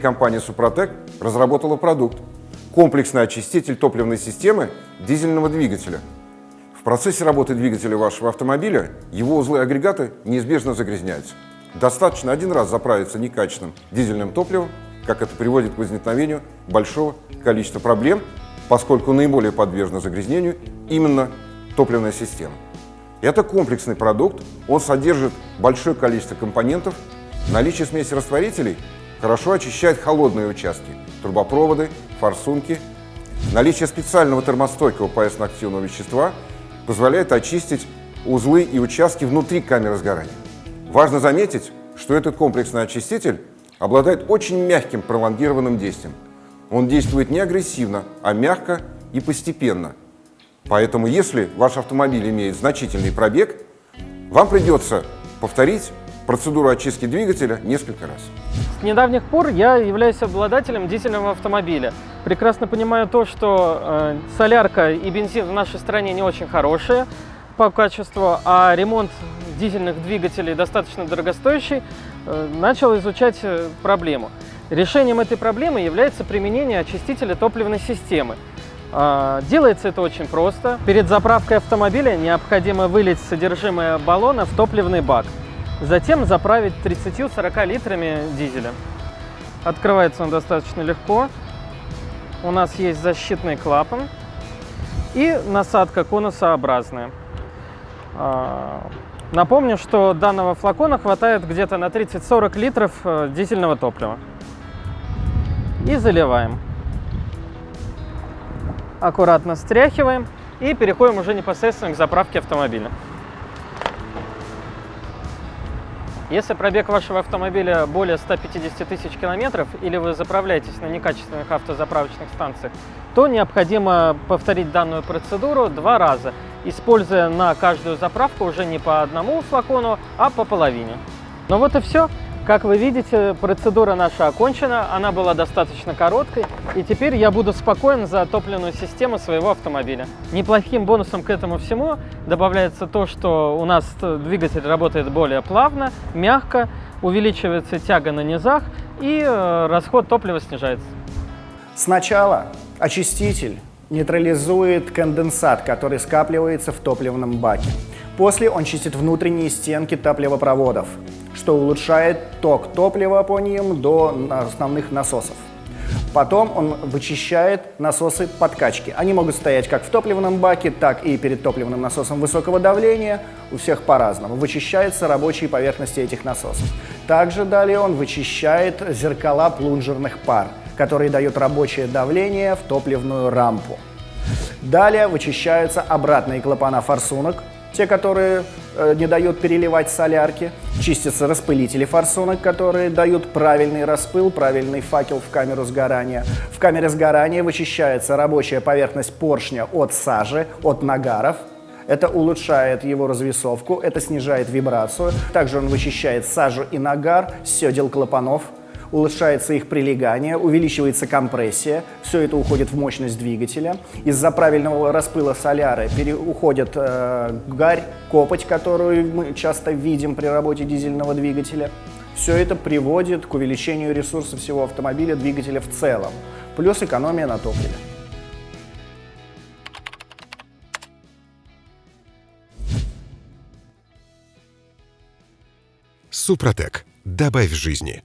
Компания «Супротек» разработала продукт – комплексный очиститель топливной системы дизельного двигателя. В процессе работы двигателя вашего автомобиля его узлы и агрегаты неизбежно загрязняются. Достаточно один раз заправиться некачественным дизельным топливом, как это приводит к возникновению большого количества проблем, поскольку наиболее подвержена загрязнению именно топливная система. Это комплексный продукт, он содержит большое количество компонентов. Наличие смеси растворителей хорошо очищает холодные участки, трубопроводы, форсунки. Наличие специального термостойкого поясно-активного вещества позволяет очистить узлы и участки внутри камеры сгорания. Важно заметить, что этот комплексный очиститель обладает очень мягким пролонгированным действием. Он действует не агрессивно, а мягко и постепенно. Поэтому, если ваш автомобиль имеет значительный пробег, вам придется повторить процедуру очистки двигателя несколько раз. С недавних пор я являюсь обладателем дизельного автомобиля. Прекрасно понимаю то, что э, солярка и бензин в нашей стране не очень хорошие по качеству, а ремонт дизельных двигателей достаточно дорогостоящий, э, начал изучать э, проблему. Решением этой проблемы является применение очистителя топливной системы. А, делается это очень просто. Перед заправкой автомобиля необходимо вылить содержимое баллона в топливный бак. Затем заправить 30-40 литрами дизеля. Открывается он достаточно легко. У нас есть защитный клапан и насадка конусообразная. А, Напомню, что данного флакона хватает где-то на 30-40 литров э, дизельного топлива. И заливаем. Аккуратно стряхиваем и переходим уже непосредственно к заправке автомобиля. Если пробег вашего автомобиля более 150 тысяч километров или вы заправляетесь на некачественных автозаправочных станциях, то необходимо повторить данную процедуру два раза – используя на каждую заправку уже не по одному флакону, а по половине. Ну вот и все. Как вы видите, процедура наша окончена, она была достаточно короткой, и теперь я буду спокоен за топливную систему своего автомобиля. Неплохим бонусом к этому всему добавляется то, что у нас двигатель работает более плавно, мягко, увеличивается тяга на низах, и э, расход топлива снижается. Сначала очиститель нейтрализует конденсат, который скапливается в топливном баке. После он чистит внутренние стенки топливопроводов, что улучшает ток топлива по ним до основных насосов. Потом он вычищает насосы подкачки. Они могут стоять как в топливном баке, так и перед топливным насосом высокого давления. У всех по-разному. Вычищаются рабочие поверхности этих насосов. Также далее он вычищает зеркала плунжерных пар который дает рабочее давление в топливную рампу. Далее вычищаются обратные клапана форсунок, те, которые э, не дают переливать солярки. Чистятся распылители форсунок, которые дают правильный распыл, правильный факел в камеру сгорания. В камере сгорания вычищается рабочая поверхность поршня от сажи, от нагаров. Это улучшает его развесовку, это снижает вибрацию. Также он вычищает сажу и нагар седел клапанов, улучшается их прилегание, увеличивается компрессия, все это уходит в мощность двигателя. Из-за правильного распыла соляры уходит э, гарь, копоть, которую мы часто видим при работе дизельного двигателя. Все это приводит к увеличению ресурса всего автомобиля, двигателя в целом, плюс экономия на топливе. Супротек. Добавь жизни.